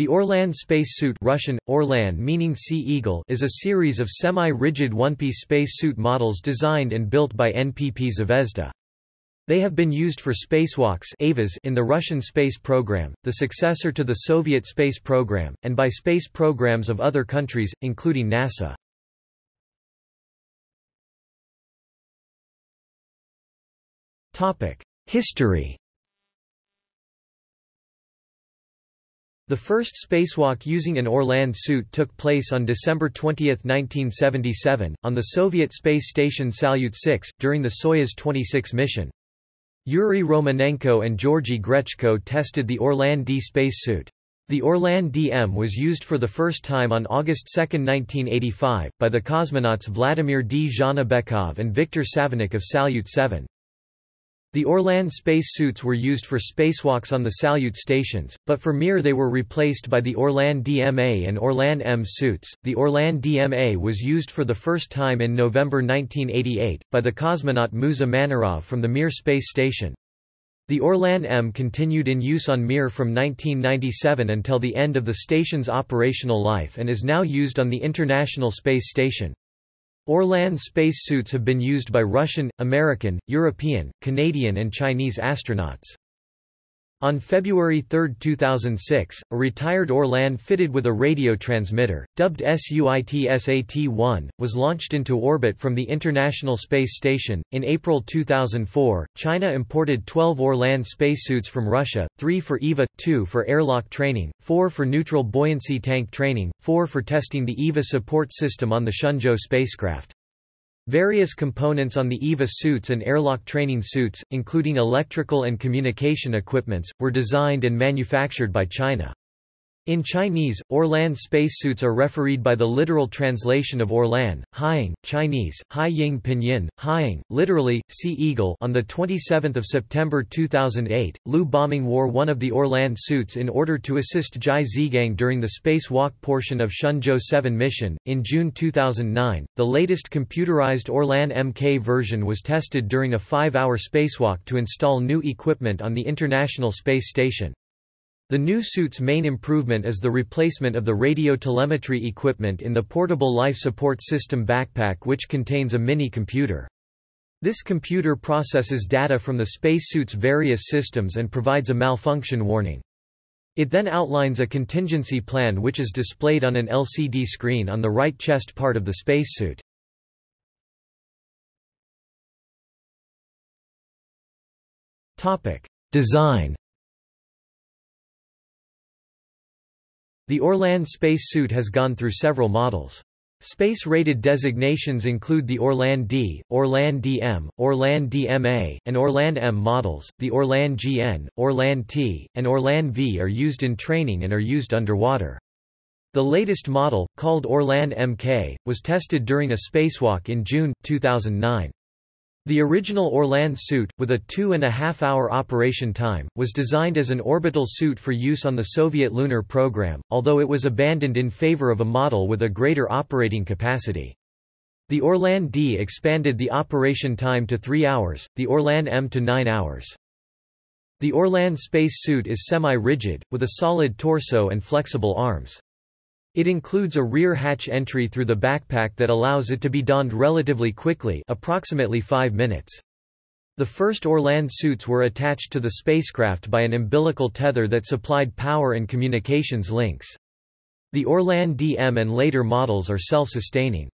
The Orlan spacesuit Russian, Orlan meaning sea eagle is a series of semi-rigid one-piece spacesuit models designed and built by NPP Zvezda. They have been used for spacewalks in the Russian space program, the successor to the Soviet space program, and by space programs of other countries, including NASA. History The first spacewalk using an Orlan suit took place on December 20, 1977, on the Soviet space station Salyut 6, during the Soyuz 26 mission. Yuri Romanenko and Georgy Grechko tested the Orlan D spacesuit. The Orlan DM was used for the first time on August 2, 1985, by the cosmonauts Vladimir Dzhanibekov and Viktor Savinykh of Salyut 7. The Orlan space suits were used for spacewalks on the Salyut stations, but for Mir they were replaced by the Orlan DMA and Orlan M suits. The Orlan DMA was used for the first time in November 1988, by the cosmonaut Musa Manarov from the Mir space station. The Orlan M continued in use on Mir from 1997 until the end of the station's operational life and is now used on the International Space Station. Orlan space suits have been used by Russian, American, European, Canadian and Chinese astronauts. On February 3, 2006, a retired Orlan fitted with a radio transmitter, dubbed SUIT-SAT-1, was launched into orbit from the International Space Station. In April 2004, China imported 12 Orlan spacesuits from Russia, 3 for EVA, 2 for airlock training, 4 for neutral buoyancy tank training, 4 for testing the EVA support system on the Shenzhou spacecraft. Various components on the EVA suits and airlock training suits, including electrical and communication equipments, were designed and manufactured by China. In Chinese, Orlan spacesuits are refereed by the literal translation of Orlan, Haiying, Chinese, Haiying Pinyin, Haiying, literally, Sea Eagle on 27 September 2008, Liu Boming wore one of the Orlan suits in order to assist Zhai Zhigang during the spacewalk portion of Shenzhou 7 mission. In June 2009, the latest computerized Orlan MK version was tested during a five-hour spacewalk to install new equipment on the International Space Station. The new suit's main improvement is the replacement of the radio telemetry equipment in the portable life support system backpack which contains a mini-computer. This computer processes data from the spacesuit's various systems and provides a malfunction warning. It then outlines a contingency plan which is displayed on an LCD screen on the right chest part of the spacesuit. Design The Orlan space suit has gone through several models. Space-rated designations include the Orlan D, Orlan DM, Orlan DMA, and Orlan M models. The Orlan GN, Orlan T, and Orlan V are used in training and are used underwater. The latest model, called Orlan MK, was tested during a spacewalk in June, 2009. The original Orlan suit, with a two-and-a-half-hour operation time, was designed as an orbital suit for use on the Soviet lunar program, although it was abandoned in favor of a model with a greater operating capacity. The Orlan D expanded the operation time to three hours, the Orlan M to nine hours. The Orlan space suit is semi-rigid, with a solid torso and flexible arms. It includes a rear hatch entry through the backpack that allows it to be donned relatively quickly approximately 5 minutes. The first Orlan suits were attached to the spacecraft by an umbilical tether that supplied power and communications links. The Orlan DM and later models are self-sustaining.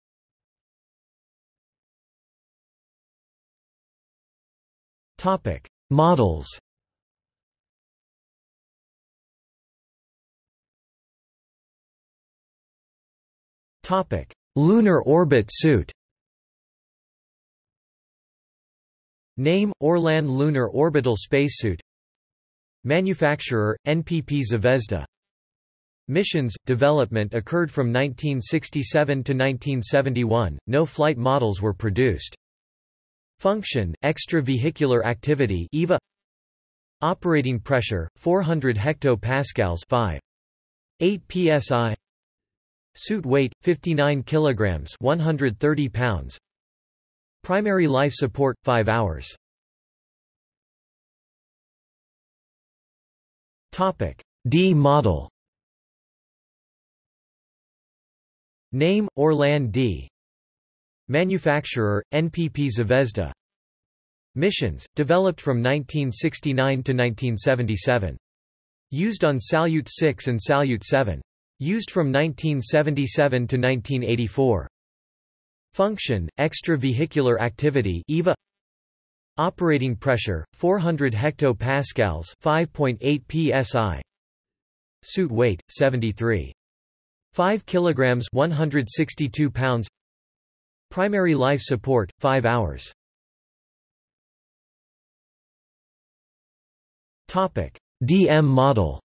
Models Topic: Lunar orbit suit. Name: Orlan Lunar Orbital Spacesuit. Manufacturer: NPP Zvezda. Missions development occurred from 1967 to 1971. No flight models were produced. Function: extravehicular activity (EVA). Operating pressure: 400 hectopascals, 5. 8 psi. Suit weight 59 kilograms, 130 pounds. Primary life support 5 hours. Topic D model Name, Orlan D. Manufacturer, NPP Zvezda Missions, developed from 1969 to 1977. Used on Salyut 6 and Salyut 7. Used from 1977 to 1984. Function, extravehicular activity EVA Operating pressure, 400 hectopascals 5.8 psi Suit weight, 73. 5 kilograms 162 pounds Primary life support, 5 hours Topic. DM model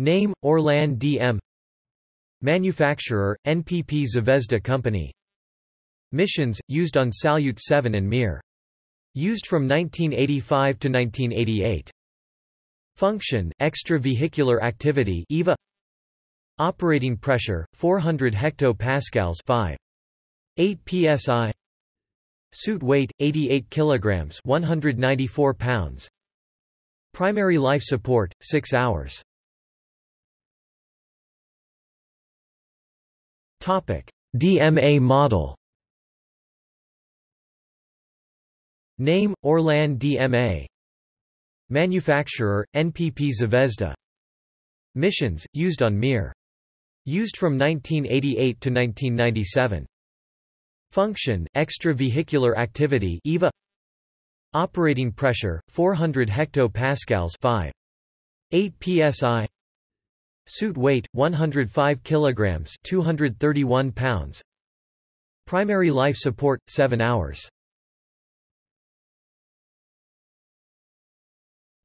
Name, Orlan DM Manufacturer, NPP Zvezda Company. Missions, used on Salyut 7 and Mir. Used from 1985 to 1988. Function, extravehicular activity EVA Operating pressure, 400 hectopascals 5. 8 psi Suit weight, 88 kilograms 194 pounds. Primary life support, 6 hours DMA model Name, Orlan DMA Manufacturer, NPP Zvezda Missions, used on Mir. Used from 1988 to 1997. Function, extravehicular activity EVA Operating pressure, 400 hectopascals 5. 8 psi Suit weight 105 kilograms 231 pounds. Primary life support 7 hours.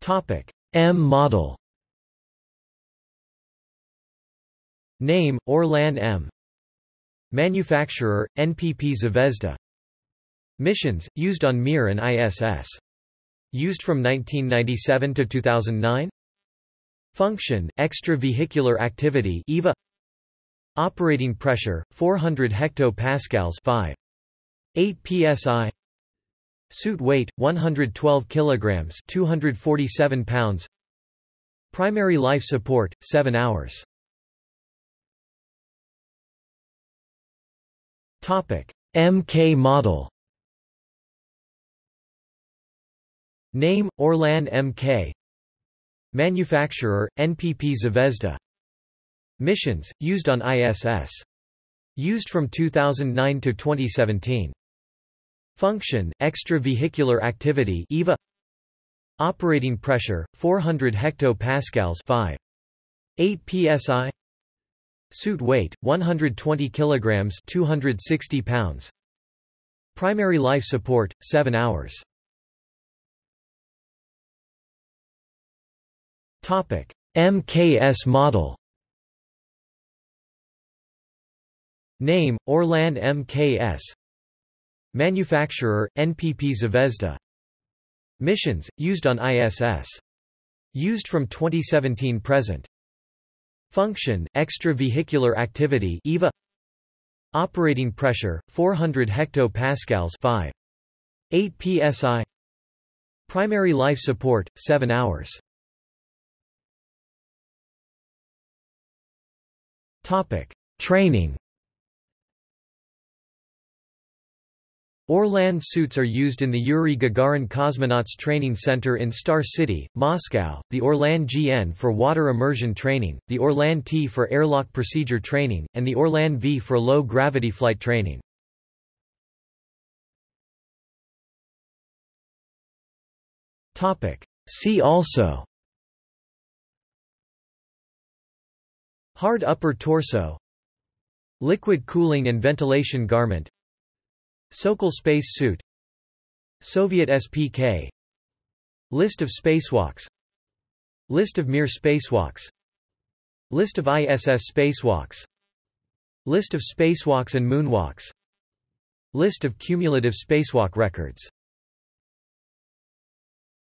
Topic. M model. Name Orlan M. Manufacturer NPP Zvezda. Missions used on Mir and ISS Used from 1997 to 2009 Function, extravehicular activity EVA Operating pressure, 400 hectopascals 5. 8 psi Suit weight, 112 kilograms 247 pounds Primary life support, 7 hours Topic. MK model Name, Orlan MK Manufacturer, NPP Zvezda Missions, used on ISS. Used from 2009 to 2017. Function, extravehicular activity EVA Operating pressure, 400 hectopascals 5. 8 psi Suit weight, 120 kilograms 260 pounds Primary life support, 7 hours MKS model. Name: Orlan MKS. Manufacturer: NPP Zvezda. Missions: used on ISS. Used from 2017 present. Function: extravehicular activity EVA. Operating pressure: 400 hectopascals 5. 8 psi. Primary life support: 7 hours. Topic: Training. Orlan suits are used in the Yuri Gagarin Cosmonauts Training Center in Star City, Moscow, the Orlan GN for water immersion training, the Orlan T for airlock procedure training, and the Orlan V for low-gravity flight training. See also Hard upper torso Liquid cooling and ventilation garment Sokol space suit Soviet SPK List of spacewalks List of Mir spacewalks List of ISS spacewalks List of spacewalks and moonwalks List of cumulative spacewalk records